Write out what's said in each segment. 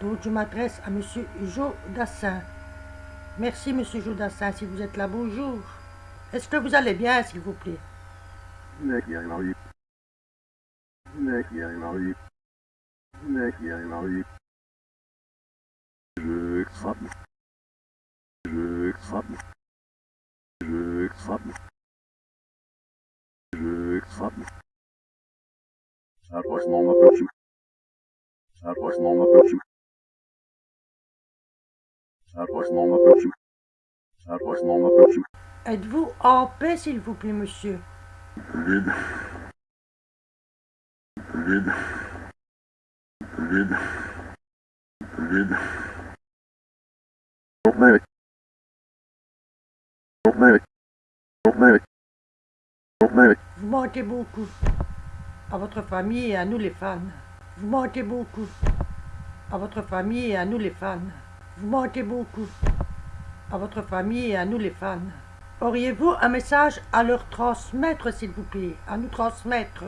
Donc je m'adresse à Monsieur Jodassin. Merci Monsieur Jodassin, si vous êtes là, bonjour. Est-ce que vous allez bien, s'il vous plaît? Ma peuchu. Arroz ma peuchu. Arroz ma peuchu. Êtes-vous en paix, s'il vous plaît, monsieur? Vide. Vide. Vide. Vide. Vous manquez beaucoup à votre famille et à nous les fans. Vous manquez beaucoup à votre famille et à nous les fans. Vous manquez beaucoup à votre famille et à nous les fans. Auriez-vous un message à leur transmettre, s'il vous plaît? À nous transmettre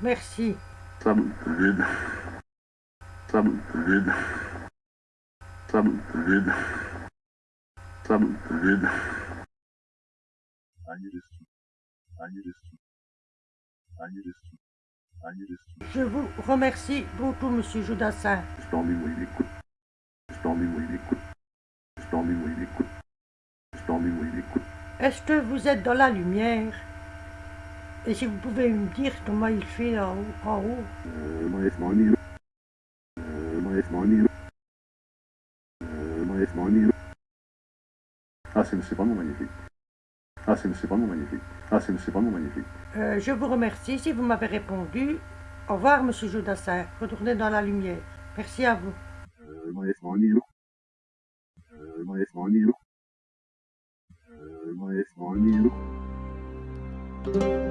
Merci. Vide. Vide. Vide. Vide. Je vous remercie beaucoup, monsieur l'écoute. Est-ce que vous êtes dans la lumière? Et si vous pouvez me dire comment il fait en haut, en haut un îlot. Ah, c'est vraiment magnifique. Ah, c'est vraiment magnifique. Ah, c'est c'est vraiment magnifique. Euh, Je vous remercie si vous m'avez répondu. Au revoir, monsieur Jodassin. Retournez dans la lumière. Merci à vous. Euh,